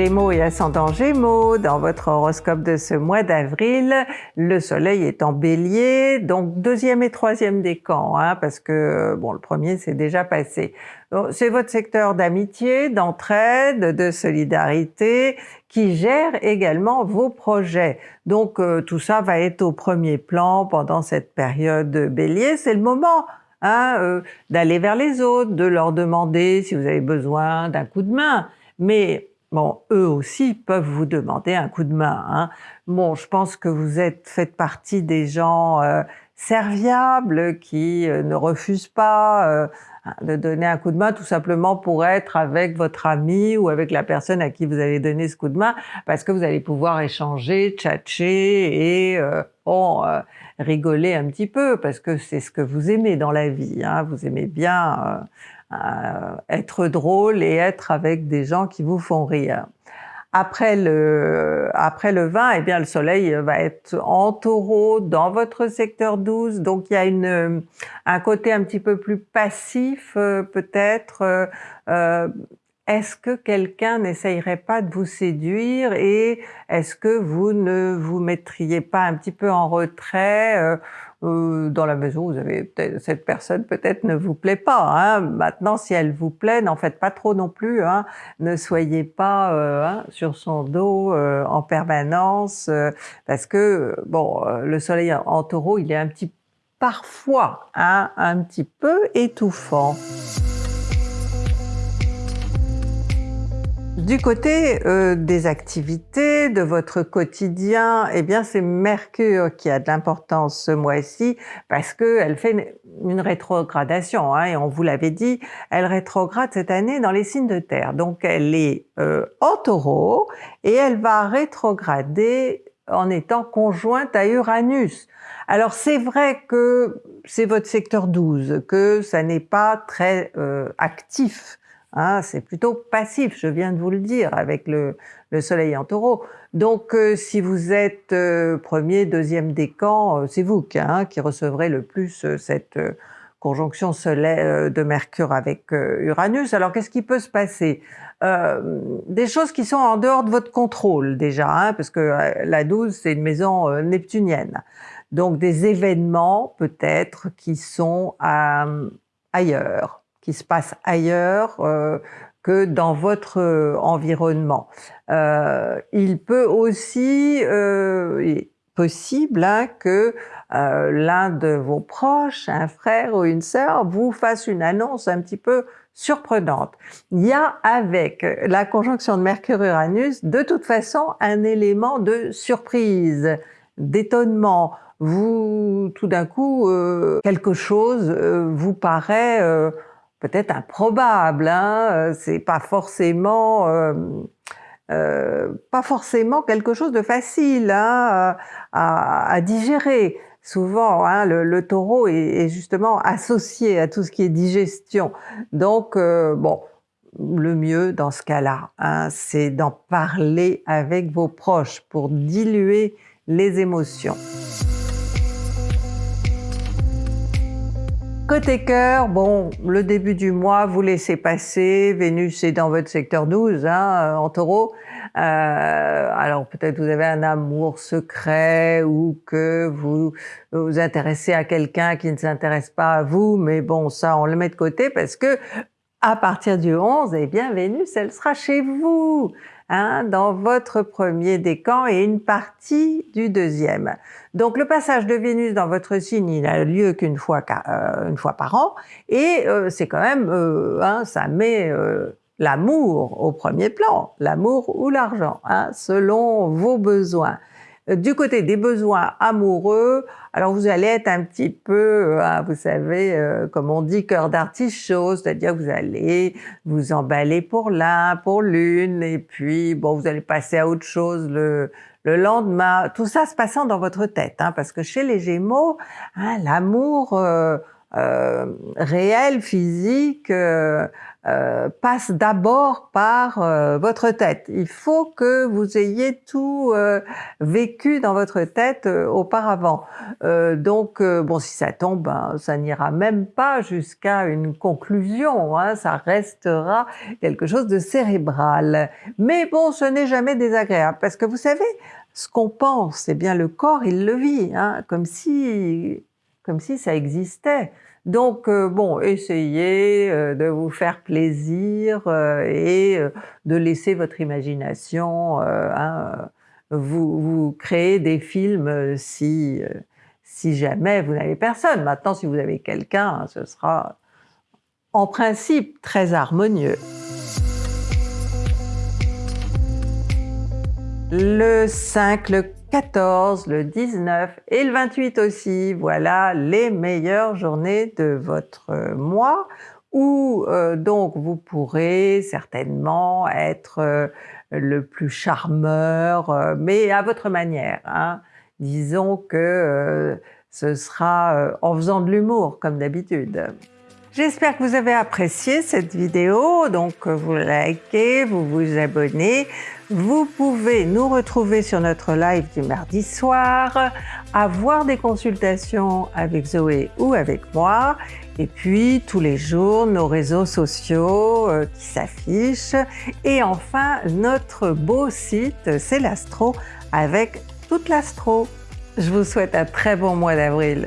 Gémeaux et ascendant Gémeaux, dans votre horoscope de ce mois d'avril, le soleil est en bélier, donc deuxième et troisième décan, hein, parce que bon, le premier c'est déjà passé. C'est votre secteur d'amitié, d'entraide, de solidarité, qui gère également vos projets. Donc euh, tout ça va être au premier plan pendant cette période bélier. C'est le moment hein, euh, d'aller vers les autres, de leur demander si vous avez besoin d'un coup de main. Mais bon, eux aussi peuvent vous demander un coup de main. Hein. Bon, je pense que vous êtes faites partie des gens euh, serviables qui euh, ne refusent pas euh, de donner un coup de main tout simplement pour être avec votre ami ou avec la personne à qui vous allez donner ce coup de main parce que vous allez pouvoir échanger, tchatcher et bon, rigoler un petit peu parce que c'est ce que vous aimez dans la vie. Hein. Vous aimez bien euh, être drôle et être avec des gens qui vous font rire. Après le, après le 20, eh bien le soleil va être en taureau dans votre secteur 12, donc il y a une, un côté un petit peu plus passif euh, peut-être. Euh, est-ce que quelqu'un n'essayerait pas de vous séduire et est-ce que vous ne vous mettriez pas un petit peu en retrait euh, dans la maison, vous avez cette personne peut-être ne vous plaît pas. Hein. Maintenant, si elle vous plaît, n'en faites pas trop non plus. Hein. Ne soyez pas euh, hein, sur son dos euh, en permanence, parce que bon, le soleil en taureau, il est un petit parfois hein, un petit peu étouffant. Du côté euh, des activités, de votre quotidien, eh bien c'est Mercure qui a de l'importance ce mois-ci parce qu'elle fait une, rétrogradation, hein, et on vous l'avait dit, elle rétrograde cette année dans les signes de terre. Donc elle est euh, en taureau et elle va rétrograder en étant conjointe à Uranus. Alors c'est vrai que c'est votre secteur 12, que ça n'est pas très euh, actif Hein, c'est plutôt passif, je viens de vous le dire, avec le, soleil en taureau. Donc euh, si vous êtes euh, premier, deuxième décan, euh, c'est vous hein, qui recevrez le plus cette conjonction soleil de Mercure avec Uranus. Alors qu'est-ce qui peut se passer? Des choses qui sont en dehors de votre contrôle déjà, hein, parce que la 12 c'est une maison neptunienne. Donc des événements peut-être qui sont ailleurs qui se passe ailleurs euh, que dans votre euh, environnement. Euh, il peut aussi, euh, possible hein, que euh, l'un de vos proches, un frère ou une sœur, vous fasse une annonce un petit peu surprenante. Il y a avec la conjonction de Mercure-Uranus de toute façon un élément de surprise, d'étonnement. Vous, tout d'un coup, euh, quelque chose vous paraît peut-être improbable, hein, euh, c'est pas forcément euh, euh, pas forcément quelque chose de facile hein, à, digérer. Souvent, hein, le, taureau est, justement associé à tout ce qui est digestion. Donc, bon, le mieux dans ce cas-là, hein, c'est d'en parler avec vos proches pour diluer les émotions. Côté cœur, bon, le début du mois, vous laissez passer, Vénus est dans votre secteur 12, hein, en taureau. Euh, alors peut-être vous avez un amour secret ou que vous vous intéressez à quelqu'un qui ne s'intéresse pas à vous, mais bon, ça on le met de côté parce que à partir du 11, eh bien Vénus, elle sera chez vous. Hein, dans votre premier décan et une partie du deuxième. Donc le passage de Vénus dans votre signe, il n'a lieu qu'une fois, euh, fois par an, et euh, c'est quand même, euh, hein, ça met l'amour au premier plan, l'amour ou l'argent, hein, selon vos besoins. Du côté des besoins amoureux, alors vous allez être un petit peu, euh, vous savez, euh, comme on dit, cœur d'artichaut, c'est-à-dire que vous allez vous emballer pour l'un, pour l'une, et puis bon, vous allez passer à autre chose le, le lendemain. Tout ça se passant dans votre tête, hein, parce que chez les Gémeaux, hein, l'amour euh, réel, physique, euh, passe d'abord par euh, votre tête. Il faut que vous ayez tout euh, vécu dans votre tête auparavant. donc bon, si ça tombe, ben, ça n'ira même pas jusqu'à une conclusion, hein, ça restera quelque chose de cérébral. Mais bon, ce n'est jamais désagréable, parce que vous savez, ce qu'on pense, eh bien le corps, il le vit, hein, comme si comme si ça existait. Donc euh, bon, essayez euh, de vous faire plaisir euh, et de laisser votre imagination hein, vous, vous, créer des films si, si jamais vous n'avez personne. Maintenant, si vous avez quelqu'un, ce sera en principe très harmonieux. Le 5, le 14, le 19 et le 28 aussi. Voilà les meilleures journées de votre mois où euh, donc vous pourrez certainement être euh, le plus charmeur, euh, mais à votre manière. Hein. Disons que ce sera en faisant de l'humour comme d'habitude. J'espère que vous avez apprécié cette vidéo, donc vous likez, vous vous abonnez. Vous pouvez nous retrouver sur notre live du mardi soir, avoir des consultations avec Zoé ou avec moi, et puis tous les jours nos réseaux sociaux euh, qui s'affichent, et enfin notre beau site C'est l'Astro avec toute l'Astro. Je vous souhaite un très bon mois d'avril.